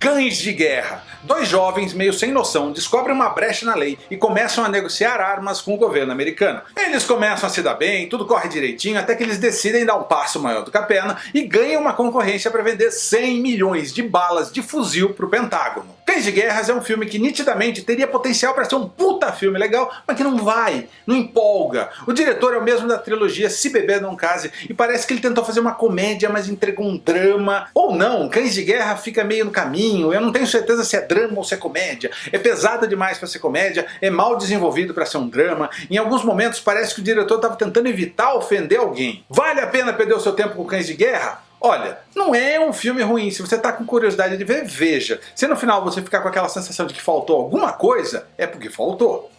Cães de Guerra. Dois jovens meio sem noção descobrem uma brecha na lei e começam a negociar armas com o governo americano. Eles começam a se dar bem, tudo corre direitinho, até que eles decidem dar um passo maior do que a perna e ganham uma concorrência para vender 100 milhões de balas de fuzil para o Pentágono. Cães de Guerras é um filme que nitidamente teria potencial para ser um puta filme legal, mas que não vai, não empolga. O diretor é o mesmo da trilogia Se Beber Não Case e parece que ele tentou fazer uma comédia, mas entregou um drama. Ou não, Cães de Guerra fica meio no caminho, eu não tenho certeza se é drama ou se é comédia. É pesada demais para ser comédia, é mal desenvolvido para ser um drama. Em alguns momentos parece que o diretor estava tentando evitar ofender alguém. Vale a pena perder o seu tempo com Cães de Guerra? Olha, não é um filme ruim, se você está com curiosidade de ver, veja. Se no final você ficar com aquela sensação de que faltou alguma coisa, é porque faltou.